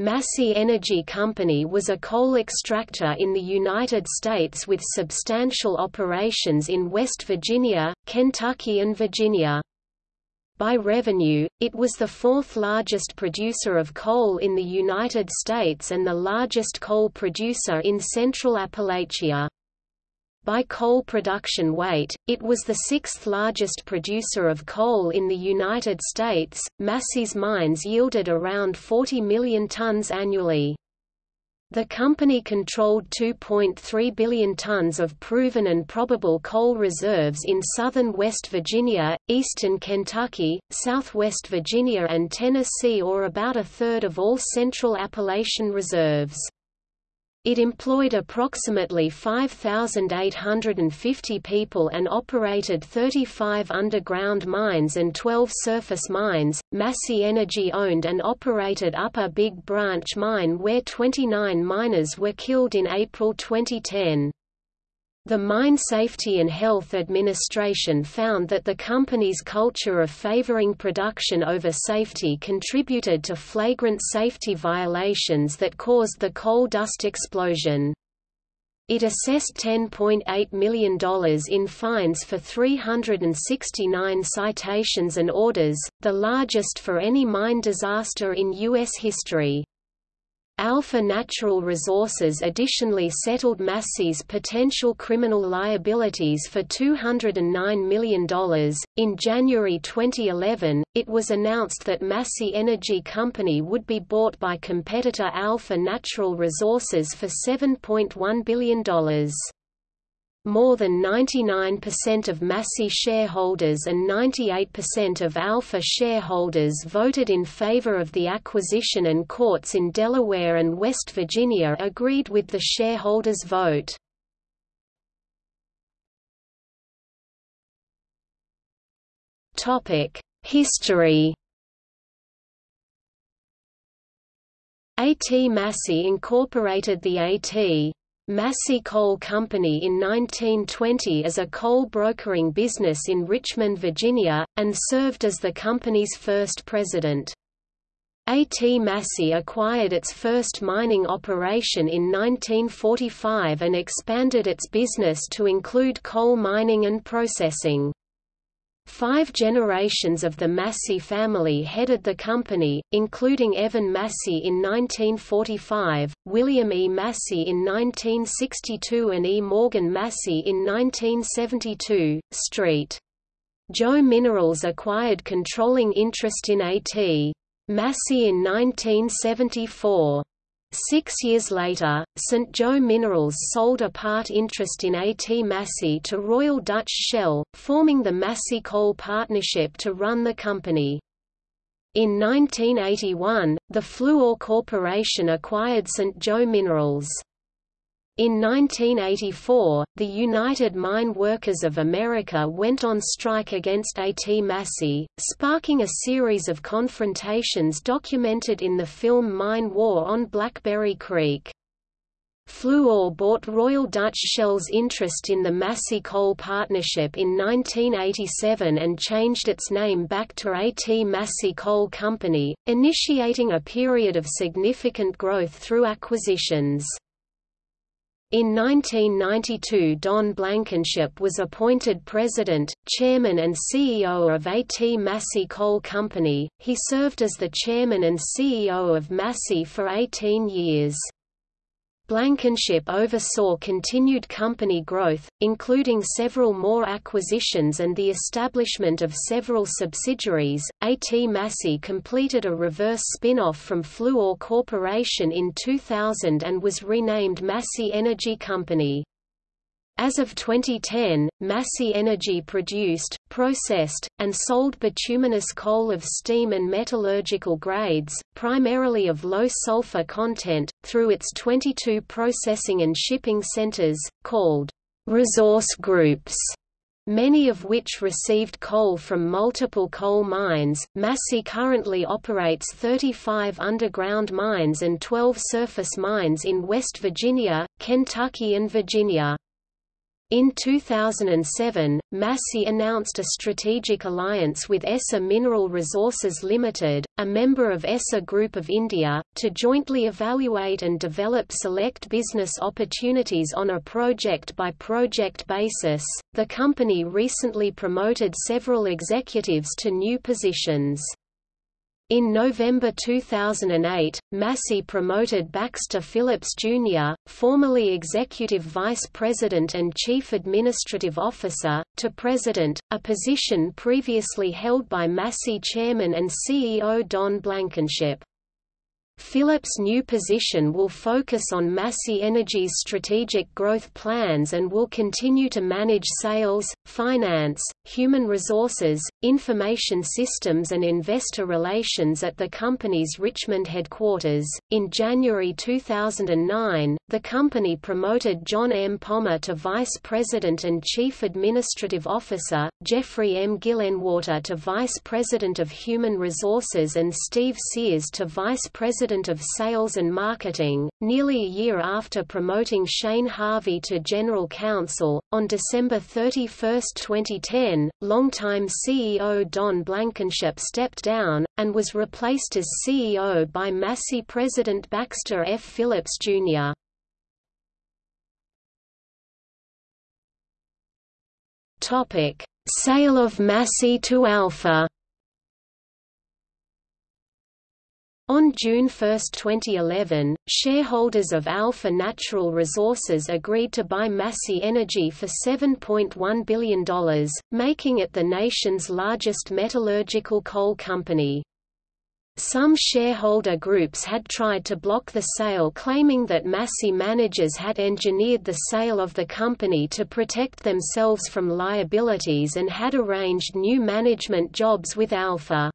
Massey Energy Company was a coal extractor in the United States with substantial operations in West Virginia, Kentucky and Virginia. By revenue, it was the fourth largest producer of coal in the United States and the largest coal producer in Central Appalachia. By coal production weight, it was the sixth largest producer of coal in the United States. Massey's mines yielded around 40 million tons annually. The company controlled 2.3 billion tons of proven and probable coal reserves in southern West Virginia, eastern Kentucky, southwest Virginia and Tennessee or about a third of all central Appalachian reserves. It employed approximately 5,850 people and operated 35 underground mines and 12 surface mines. Massey Energy owned and operated Upper Big Branch Mine where 29 miners were killed in April 2010. The Mine Safety and Health Administration found that the company's culture of favoring production over safety contributed to flagrant safety violations that caused the coal dust explosion. It assessed $10.8 million in fines for 369 citations and orders, the largest for any mine disaster in U.S. history. Alpha Natural Resources additionally settled Massey's potential criminal liabilities for $209 million. In January 2011, it was announced that Massey Energy Company would be bought by competitor Alpha Natural Resources for $7.1 billion. More than 99% of Massey shareholders and 98% of Alpha shareholders voted in favor of the acquisition and courts in Delaware and West Virginia agreed with the shareholders' vote. History A.T. Massey incorporated the A.T. Massey Coal Company in 1920 as a coal brokering business in Richmond, Virginia, and served as the company's first president. A.T. Massey acquired its first mining operation in 1945 and expanded its business to include coal mining and processing. Five generations of the Massey family headed the company, including Evan Massey in 1945, William E. Massey in 1962 and E. Morgan Massey in 1972. Street. Joe Minerals acquired controlling interest in A.T. Massey in 1974. Six years later, St. Joe Minerals sold a part interest in A.T. Massey to Royal Dutch Shell, forming the Massey Coal Partnership to run the company. In 1981, the Fluor Corporation acquired St. Joe Minerals. In 1984, the United Mine Workers of America went on strike against A.T. Massey, sparking a series of confrontations documented in the film Mine War on Blackberry Creek. Fluor bought Royal Dutch Shell's interest in the Massey Coal Partnership in 1987 and changed its name back to A.T. Massey Coal Company, initiating a period of significant growth through acquisitions. In 1992 Don Blankenship was appointed president, chairman and CEO of A.T. Massey Coal Company. He served as the chairman and CEO of Massey for 18 years. Blankenship oversaw continued company growth, including several more acquisitions and the establishment of several subsidiaries. A.T. Massey completed a reverse spin-off from Fluor Corporation in 2000 and was renamed Massey Energy Company. As of 2010, Massey Energy produced, processed, and sold bituminous coal of steam and metallurgical grades, primarily of low sulfur content, through its 22 processing and shipping centers, called resource groups many of which received coal from multiple coal mines. Massey currently operates 35 underground mines and 12 surface mines in West Virginia, Kentucky and Virginia. In 2007, Massey announced a strategic alliance with Essar Mineral Resources Limited, a member of Essar Group of India, to jointly evaluate and develop select business opportunities on a project-by-project -project basis. The company recently promoted several executives to new positions. In November 2008, Massey promoted Baxter Phillips Jr., formerly Executive Vice President and Chief Administrative Officer, to President, a position previously held by Massey Chairman and CEO Don Blankenship. Phillips' new position will focus on Massey Energy's strategic growth plans and will continue to manage sales, finance, human resources, information systems, and investor relations at the company's Richmond headquarters. In January 2009, the company promoted John M. Pommer to Vice President and Chief Administrative Officer, Jeffrey M. Gillenwater to Vice President of Human Resources, and Steve Sears to Vice President President of Sales and Marketing, nearly a year after promoting Shane Harvey to General Counsel. On December 31, 2010, longtime CEO Don Blankenship stepped down, and was replaced as CEO by Massey President Baxter F. Phillips, Jr. Sale of Massey to Alpha On June 1, 2011, shareholders of Alpha Natural Resources agreed to buy Massey Energy for $7.1 billion, making it the nation's largest metallurgical coal company. Some shareholder groups had tried to block the sale claiming that Massey managers had engineered the sale of the company to protect themselves from liabilities and had arranged new management jobs with Alpha.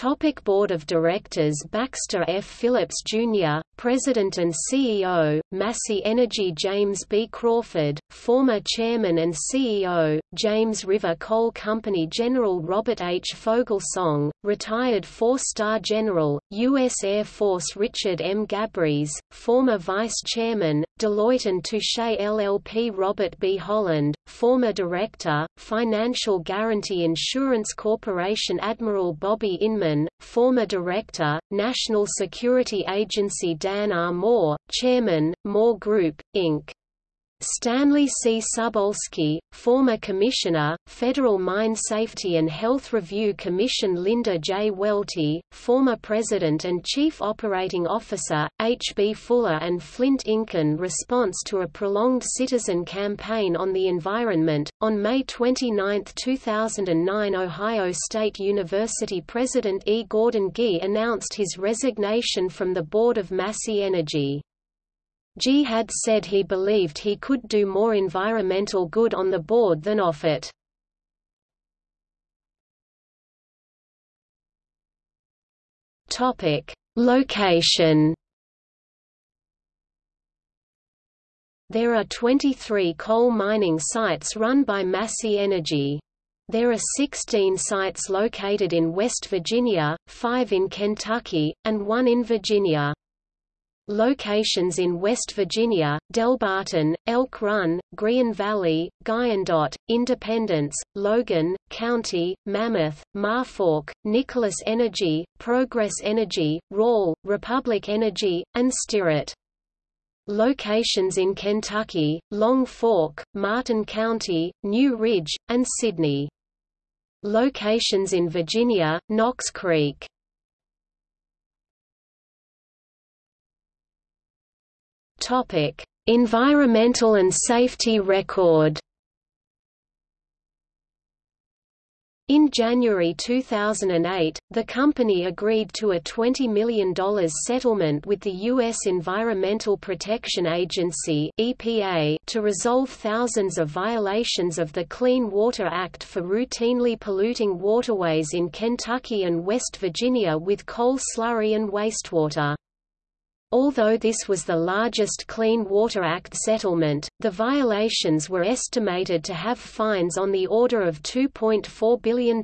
Topic Board of Directors Baxter F. Phillips, Jr., President and CEO, Massey Energy James B. Crawford, former Chairman and CEO, James River Coal Company General Robert H. Foglesong, retired four-star General, U.S. Air Force Richard M. Gabrys, former Vice Chairman, Deloitte & Touche LLP Robert B. Holland, former Director, Financial Guarantee Insurance Corporation Admiral Bobby Inman, former Director, National Security Agency Dan R. Moore, Chairman, Moore Group, Inc. Stanley C. Suboleski, former Commissioner, Federal Mine Safety and Health Review Commission Linda J. Welty, former President and Chief Operating Officer, H. B. Fuller and Flint Ink In response to a prolonged citizen campaign on the environment, on May 29, 2009 Ohio State University President E. Gordon Gee announced his resignation from the board of Massey Energy. Gee had said he believed he could do more environmental good on the board than off it. Topic: Location There are 23 coal mining sites run by Massey Energy. There are 16 sites located in West Virginia, 5 in Kentucky, and 1 in Virginia. Locations in West Virginia, Delbarton, Elk Run, Green Valley, Guyandotte, Independence, Logan, County, Mammoth, Marfork, Nicholas Energy, Progress Energy, Rawl, Republic Energy, and Stirrat. Locations in Kentucky, Long Fork, Martin County, New Ridge, and Sidney. Locations in Virginia, Knox Creek Topic: Environmental and safety record. In January 2008, the company agreed to a $20 million settlement with the U.S. Environmental Protection Agency (EPA) to resolve thousands of violations of the Clean Water Act for routinely polluting waterways in Kentucky and West Virginia with coal slurry and wastewater. Although this was the largest Clean Water Act settlement, the violations were estimated to have fines on the order of $2.4 billion.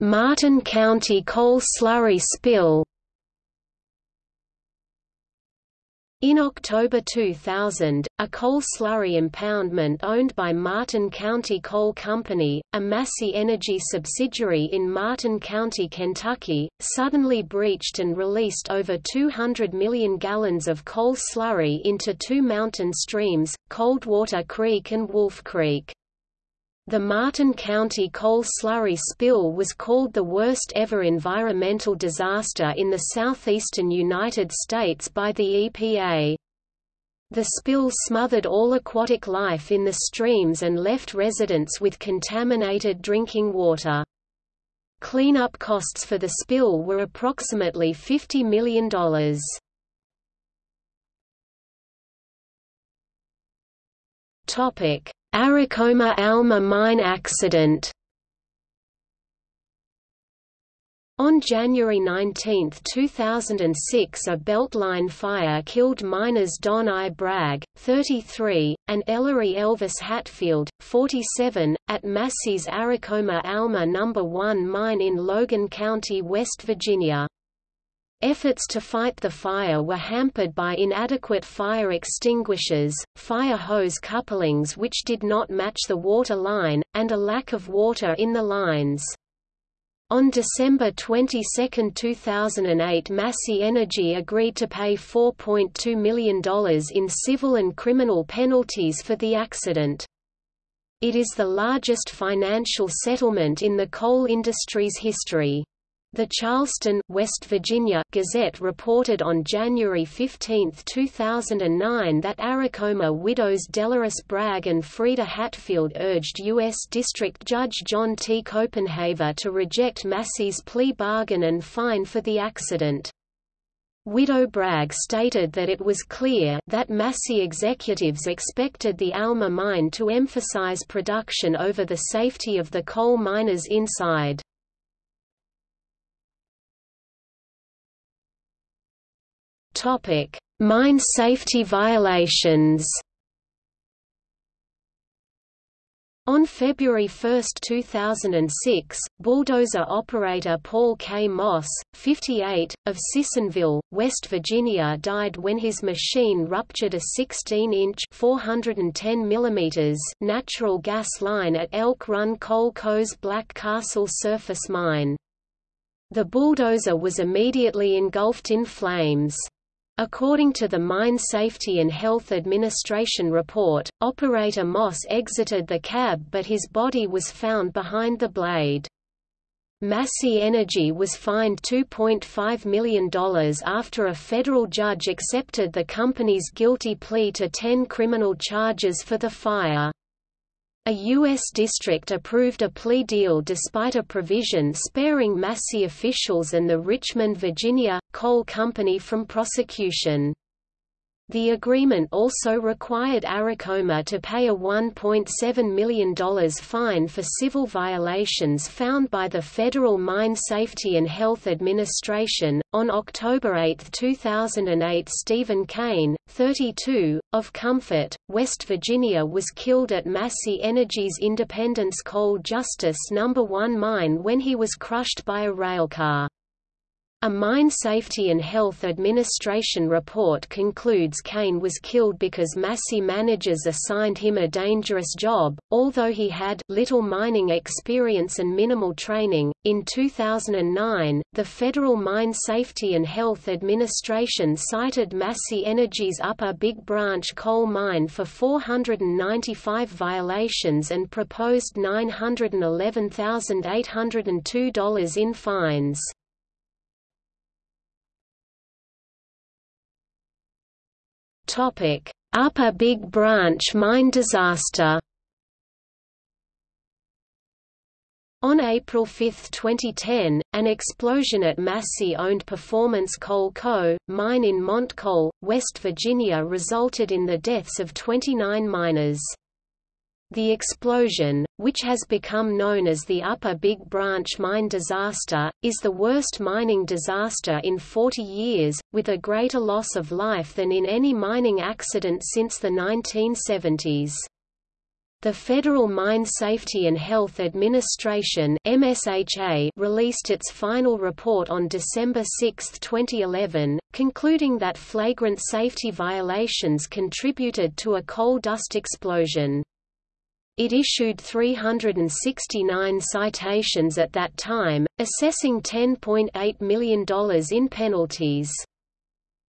Martin County coal slurry spill In October 2000, a coal slurry impoundment owned by Martin County Coal Company, a Massey Energy subsidiary in Martin County, Kentucky, suddenly breached and released over 200 million gallons of coal slurry into two mountain streams, Coldwater Creek and Wolf Creek. The Martin County coal slurry spill was called the worst ever environmental disaster in the southeastern United States by the EPA. The spill smothered all aquatic life in the streams and left residents with contaminated drinking water. Cleanup costs for the spill were approximately $50 million. Topic: Aracoma Alma mine accident On January 19, 2006 a beltline fire killed miners Don I. Bragg, 33, and Ellery Elvis Hatfield, 47, at Massey's Aracoma Alma No. 1 mine in Logan County, West Virginia. Efforts to fight the fire were hampered by inadequate fire extinguishers, fire hose couplings which did not match the water line, and a lack of water in the lines. On December 22, 2008 Massey Energy agreed to pay $4.2 million in civil and criminal penalties for the accident. It is the largest financial settlement in the coal industry's history. The Charleston, West Virginia Gazette reported on January 15, 2009 that Aracoma widows Delores Bragg and Frieda Hatfield urged U.S. District Judge John T. Copenhaver to reject Massey's plea bargain and fine for the accident. Widow Bragg stated that it was clear that Massey executives expected the Alma mine to emphasize production over the safety of the coal miners inside. Topic: Mine safety violations. On February 1, 2006, bulldozer operator Paul K. Moss, 58, of Sissonville, West Virginia died when his machine ruptured a 16-inch natural gas line at Elk Run Coal Co.'s Black Castle surface mine. The bulldozer was immediately engulfed in flames. According to the Mine Safety and Health Administration report, operator Moss exited the cab but his body was found behind the blade. Massey Energy was fined $2.5 million after a federal judge accepted the company's guilty plea to 10 criminal charges for the fire. A U.S. district approved a plea deal despite a provision sparing Massey officials and the Richmond, Virginia, coal company from prosecution. The agreement also required Aracoma to pay a $1.7 million fine for civil violations found by the Federal Mine Safety and Health Administration. On October 8, 2008, Stephen Kane, 32, of Comfort, West Virginia, was killed at Massey Energy's Independence Coal Justice No. 1 mine when he was crushed by a railcar. A Mine Safety and Health Administration report concludes Kane was killed because Massey managers assigned him a dangerous job, although he had little mining experience and minimal training. In 2009, the Federal Mine Safety and Health Administration cited Massey Energy's Upper Big Branch coal mine for 495 violations and proposed $911,802 in fines. Topic: Upper Big Branch mine disaster. On April 5, 2010, an explosion at Massey-owned Performance Coal Co., mine in Montcoal, West Virginia resulted in the deaths of 29 miners. The explosion, which has become known as the Upper Big Branch mine disaster, is the worst mining disaster in 40 years, with a greater loss of life than in any mining accident since the 1970s. The Federal Mine Safety and Health Administration MSHA released its final report on December 6, 2011, concluding that flagrant safety violations contributed to a coal dust explosion. It issued 369 citations at that time, assessing $10.8 million in penalties.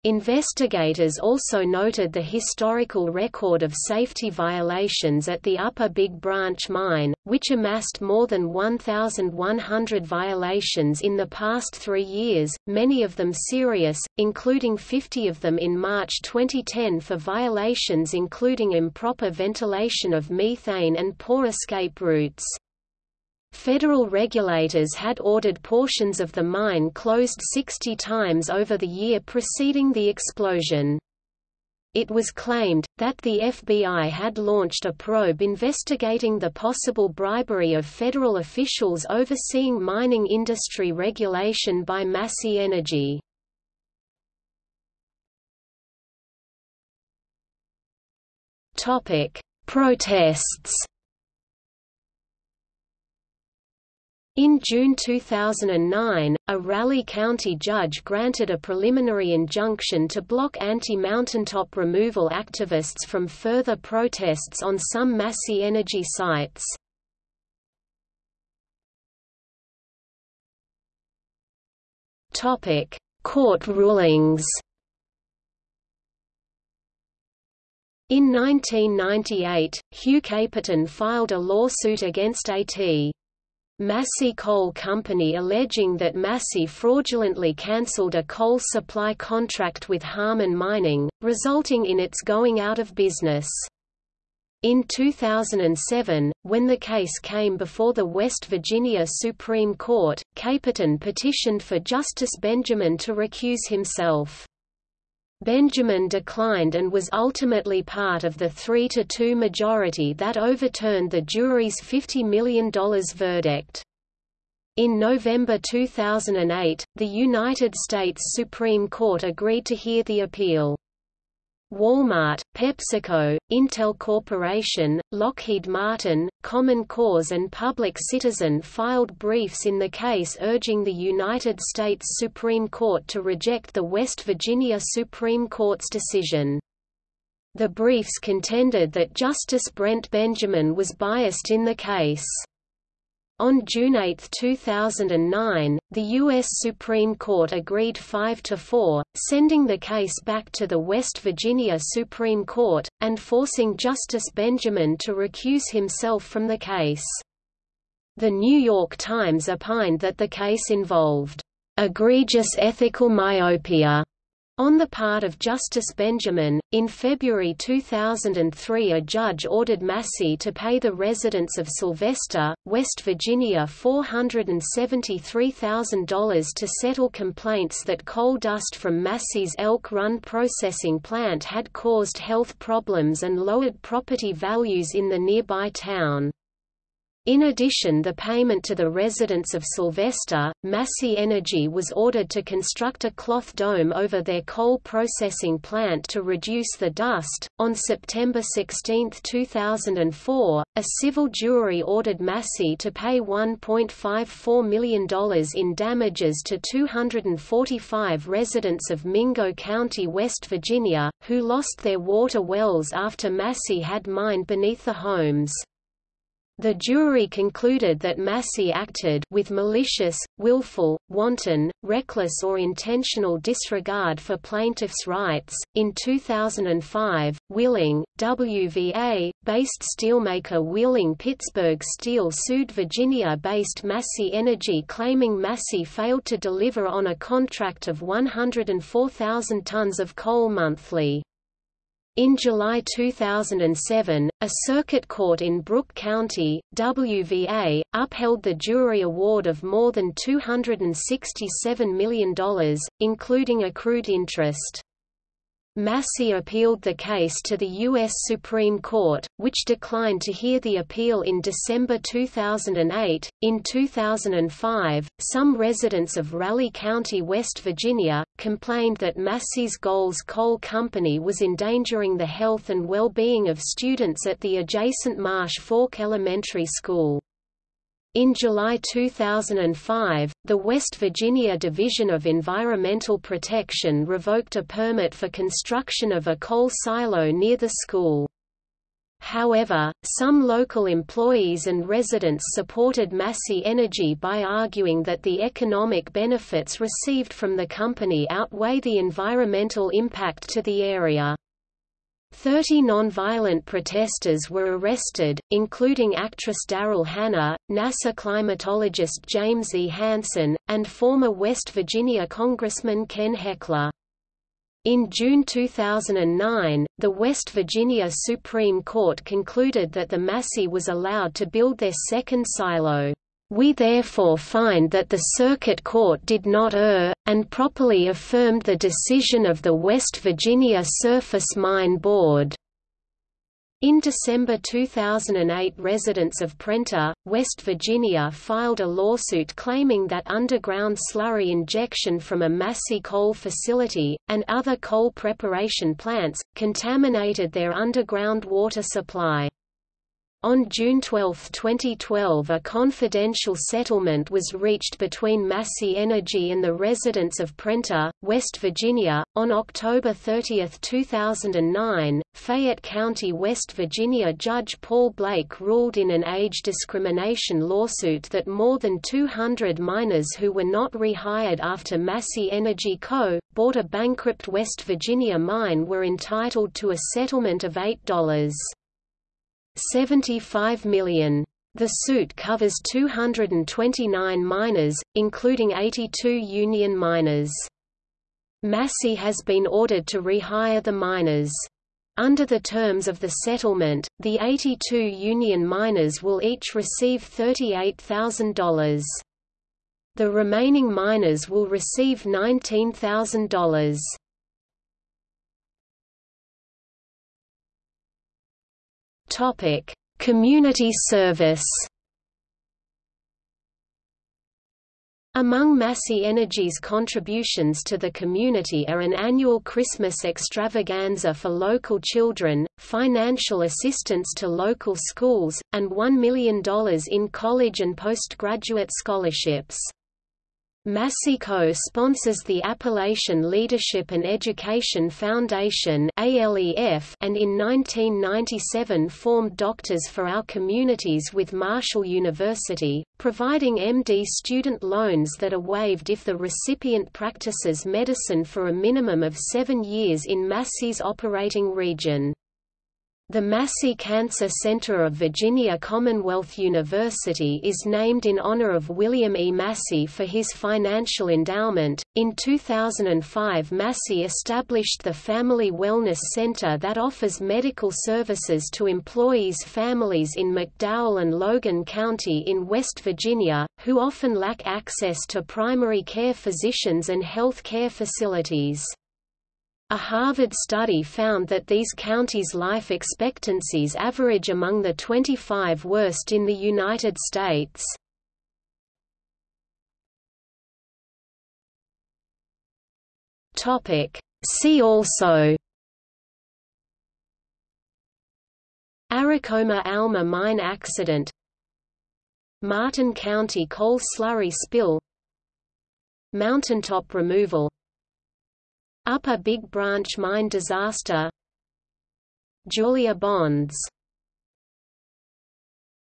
Investigators also noted the historical record of safety violations at the Upper Big Branch mine, which amassed more than 1,100 violations in the past three years, many of them serious, including 50 of them in March 2010 for violations including improper ventilation of methane and poor escape routes. Federal regulators had ordered portions of the mine closed 60 times over the year preceding the explosion. It was claimed, that the FBI had launched a probe investigating the possible bribery of federal officials overseeing mining industry regulation by Massey Energy. Protests In June 2009, a Raleigh County judge granted a preliminary injunction to block anti-mountaintop removal activists from further protests on some Massey Energy sites. Court rulings In 1998, Hugh Caperton filed a lawsuit against A.T. Massey Coal Company alleging that Massey fraudulently cancelled a coal supply contract with Harman Mining, resulting in its going out of business. In 2007, when the case came before the West Virginia Supreme Court, Caperton petitioned for Justice Benjamin to recuse himself. Benjamin declined and was ultimately part of the 3–2 majority that overturned the jury's $50 million verdict. In November 2008, the United States Supreme Court agreed to hear the appeal. Walmart, PepsiCo, Intel Corporation, Lockheed Martin, Common Cause and Public Citizen filed briefs in the case urging the United States Supreme Court to reject the West Virginia Supreme Court's decision. The briefs contended that Justice Brent Benjamin was biased in the case. On June 8, 2009, the U.S. Supreme Court agreed 5 to 4, sending the case back to the West Virginia Supreme Court, and forcing Justice Benjamin to recuse himself from the case. The New York Times opined that the case involved egregious ethical myopia on the part of Justice Benjamin, in February 2003 a judge ordered Massey to pay the residents of Sylvester, West Virginia $473,000 to settle complaints that coal dust from Massey's Elk Run processing plant had caused health problems and lowered property values in the nearby town. In addition the payment to the residents of Sylvester, Massey Energy was ordered to construct a cloth dome over their coal processing plant to reduce the dust. On September 16, 2004, a civil jury ordered Massey to pay $1.54 million in damages to 245 residents of Mingo County, West Virginia, who lost their water wells after Massey had mined beneath the homes. The jury concluded that Massey acted with malicious, willful, wanton, reckless or intentional disregard for plaintiffs' rights. In 2005, Wheeling, WVA, based steelmaker Wheeling Pittsburgh Steel sued Virginia-based Massey Energy claiming Massey failed to deliver on a contract of 104,000 tons of coal monthly. In July 2007, a circuit court in Brooke County, WVA, upheld the jury award of more than $267 million, including accrued interest. Massey appealed the case to the U.S. Supreme Court, which declined to hear the appeal in December 2008. In 2005, some residents of Raleigh County, West Virginia, complained that Massey's Goals Coal Company was endangering the health and well-being of students at the adjacent Marsh Fork Elementary School. In July 2005, the West Virginia Division of Environmental Protection revoked a permit for construction of a coal silo near the school. However, some local employees and residents supported Massey Energy by arguing that the economic benefits received from the company outweigh the environmental impact to the area. Thirty non-violent protesters were arrested, including actress Daryl Hannah, NASA climatologist James E. Hansen, and former West Virginia Congressman Ken Hechler. In June 2009, the West Virginia Supreme Court concluded that the Massey was allowed to build their second silo. We therefore find that the Circuit Court did not err, and properly affirmed the decision of the West Virginia Surface Mine Board. In December 2008 residents of Prenter, West Virginia filed a lawsuit claiming that underground slurry injection from a Massey coal facility, and other coal preparation plants, contaminated their underground water supply. On June 12, 2012 a confidential settlement was reached between Massey Energy and the residents of Prenter, West Virginia. On October 30, 2009, Fayette County, West Virginia Judge Paul Blake ruled in an age discrimination lawsuit that more than 200 miners who were not rehired after Massey Energy Co. bought a bankrupt West Virginia mine were entitled to a settlement of $8. 75 million. The suit covers 229 miners, including 82 union miners. Massey has been ordered to rehire the miners. Under the terms of the settlement, the 82 union miners will each receive $38,000. The remaining miners will receive $19,000. Topic: Community service. Among Massey Energy's contributions to the community are an annual Christmas extravaganza for local children, financial assistance to local schools, and $1 million in college and postgraduate scholarships. Massey Co sponsors the Appalachian Leadership and Education Foundation and in 1997 formed Doctors for Our Communities with Marshall University, providing MD student loans that are waived if the recipient practices medicine for a minimum of seven years in Massey's operating region. The Massey Cancer Center of Virginia Commonwealth University is named in honor of William E. Massey for his financial endowment. In 2005, Massey established the Family Wellness Center that offers medical services to employees' families in McDowell and Logan County in West Virginia, who often lack access to primary care physicians and health care facilities. A Harvard study found that these counties' life expectancies average among the 25 worst in the United States. See also. Aracoma Alma mine accident. Martin County coal slurry spill. Mountaintop removal Upper Big Branch mine disaster. Julia Bonds